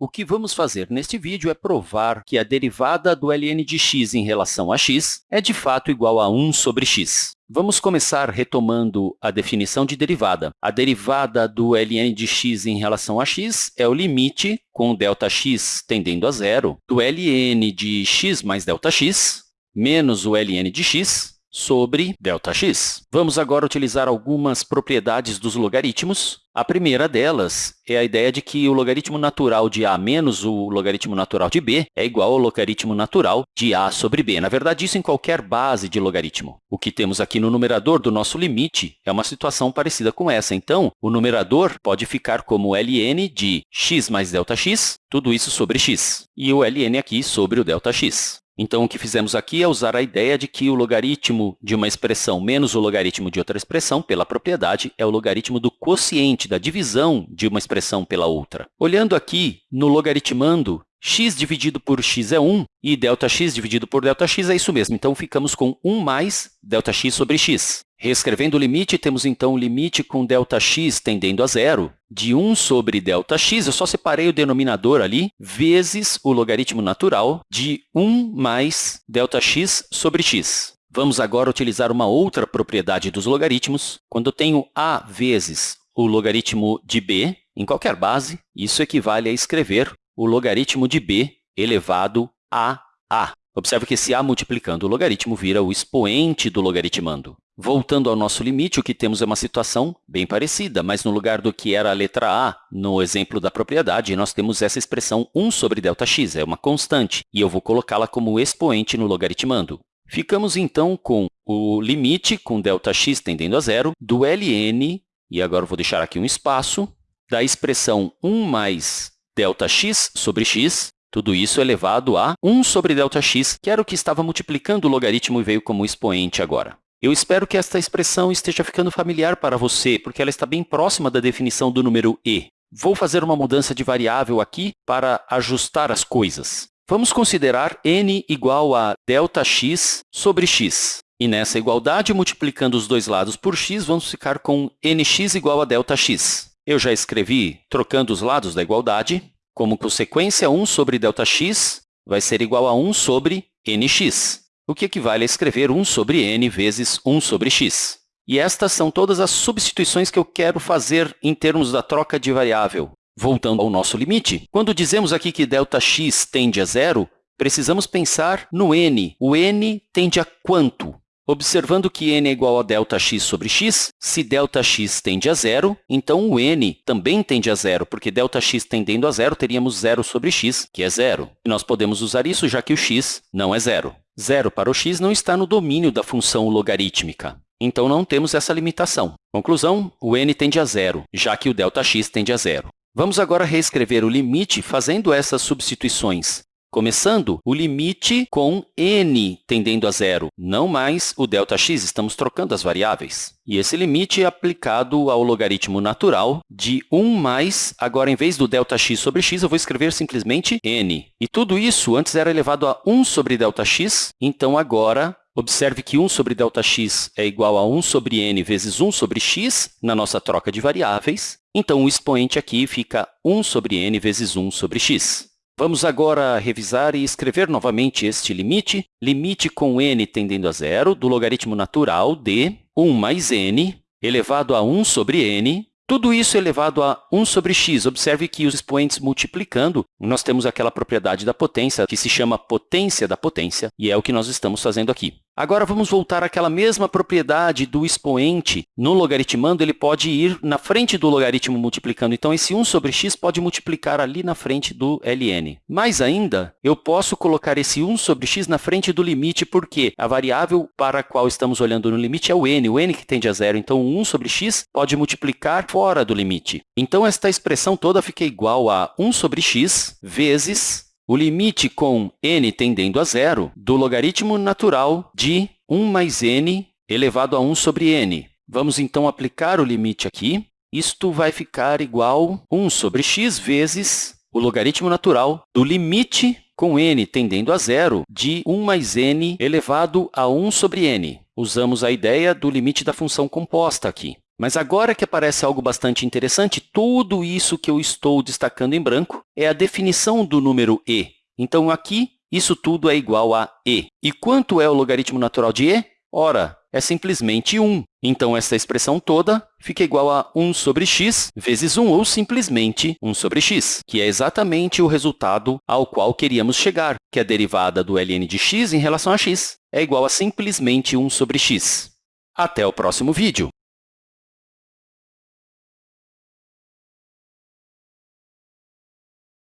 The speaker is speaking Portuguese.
O que vamos fazer neste vídeo é provar que a derivada do ln de x em relação a x é, de fato, igual a 1 sobre x. Vamos começar retomando a definição de derivada. A derivada do ln de x em relação a x é o limite, com Δx tendendo a zero, do ln de x mais Δx menos o ln de x sobre Δx. Vamos agora utilizar algumas propriedades dos logaritmos. A primeira delas é a ideia de que o logaritmo natural de a menos o logaritmo natural de b é igual ao logaritmo natural de a sobre b. Na verdade, isso em qualquer base de logaritmo. O que temos aqui no numerador do nosso limite é uma situação parecida com essa. Então, o numerador pode ficar como ln de x mais delta x, tudo isso sobre x, e o ln aqui sobre o delta x. Então, o que fizemos aqui é usar a ideia de que o logaritmo de uma expressão menos o logaritmo de outra expressão, pela propriedade, é o logaritmo do quociente, da divisão de uma expressão pela outra. Olhando aqui no logaritmando, x dividido por x é 1 e delta x dividido por delta x é isso mesmo. Então, ficamos com 1 mais delta x sobre x. Reescrevendo o limite, temos, então, o limite com ΔX tendendo a zero de 1 sobre ΔX, eu só separei o denominador ali, vezes o logaritmo natural de 1 mais ΔX sobre x. Vamos agora utilizar uma outra propriedade dos logaritmos. Quando eu tenho a vezes o logaritmo de b em qualquer base, isso equivale a escrever o logaritmo de b elevado a a. Observe que esse a multiplicando o logaritmo vira o expoente do logaritmando. Voltando ao nosso limite, o que temos é uma situação bem parecida, mas no lugar do que era a letra a no exemplo da propriedade, nós temos essa expressão 1 sobre ΔX, é uma constante, e eu vou colocá-la como expoente no logaritmando. Ficamos, então, com o limite com ΔX tendendo a zero do ln, e agora vou deixar aqui um espaço, da expressão 1 mais ΔX sobre x, tudo isso elevado a 1 sobre ΔX, que era o que estava multiplicando o logaritmo e veio como expoente agora. Eu espero que esta expressão esteja ficando familiar para você, porque ela está bem próxima da definição do número e. Vou fazer uma mudança de variável aqui para ajustar as coisas. Vamos considerar n igual a ΔX sobre x. E nessa igualdade, multiplicando os dois lados por x, vamos ficar com nx igual a ΔX. Eu já escrevi trocando os lados da igualdade. Como consequência, 1 sobre ΔX vai ser igual a 1 sobre nx o que equivale a escrever 1 sobre n vezes 1 sobre x. E estas são todas as substituições que eu quero fazer em termos da troca de variável. Voltando ao nosso limite, quando dizemos aqui que ΔX tende a zero, precisamos pensar no n. O n tende a quanto? Observando que n é igual a ΔX sobre x, se ΔX tende a zero, então o n também tende a zero, porque ΔX tendendo a zero, teríamos zero sobre x, que é zero. E nós podemos usar isso já que o x não é zero. Zero para o x não está no domínio da função logarítmica. Então, não temos essa limitação. Conclusão, o n tende a zero, já que o ΔX tende a zero. Vamos agora reescrever o limite fazendo essas substituições. Começando, o limite com n tendendo a zero, não mais o ΔX, estamos trocando as variáveis. E esse limite é aplicado ao logaritmo natural de 1 mais, agora, em vez do ΔX sobre x, eu vou escrever simplesmente n. E tudo isso antes era elevado a 1 sobre ΔX, então agora Observe que 1 sobre ΔX é igual a 1 sobre n vezes 1 sobre x na nossa troca de variáveis. Então, o expoente aqui fica 1 sobre n vezes 1 sobre x. Vamos agora revisar e escrever novamente este limite. Limite com n tendendo a zero do logaritmo natural de 1 mais n elevado a 1 sobre n. Tudo isso elevado a 1 sobre x. Observe que os expoentes multiplicando, nós temos aquela propriedade da potência que se chama potência da potência, e é o que nós estamos fazendo aqui. Agora, vamos voltar àquela mesma propriedade do expoente. No logaritmando, ele pode ir na frente do logaritmo multiplicando. Então, esse 1 sobre x pode multiplicar ali na frente do ln. Mais ainda, eu posso colocar esse 1 sobre x na frente do limite, porque a variável para a qual estamos olhando no limite é o n, o n que tende a zero. Então, o 1 sobre x pode multiplicar fora do limite. Então, esta expressão toda fica igual a 1 sobre x vezes o limite com n tendendo a zero do logaritmo natural de 1 mais n elevado a 1 sobre n. Vamos, então, aplicar o limite aqui. Isto vai ficar igual a 1 sobre x vezes o logaritmo natural do limite com n tendendo a zero de 1 mais n elevado a 1 sobre n. Usamos a ideia do limite da função composta aqui. Mas agora que aparece algo bastante interessante, tudo isso que eu estou destacando em branco é a definição do número e. Então, aqui, isso tudo é igual a e. E quanto é o logaritmo natural de e? Ora, é simplesmente 1. Então, essa expressão toda fica igual a 1 sobre x vezes 1, ou simplesmente 1 sobre x, que é exatamente o resultado ao qual queríamos chegar, que a derivada do ln de x em relação a x é igual a simplesmente 1 sobre x. Até o próximo vídeo!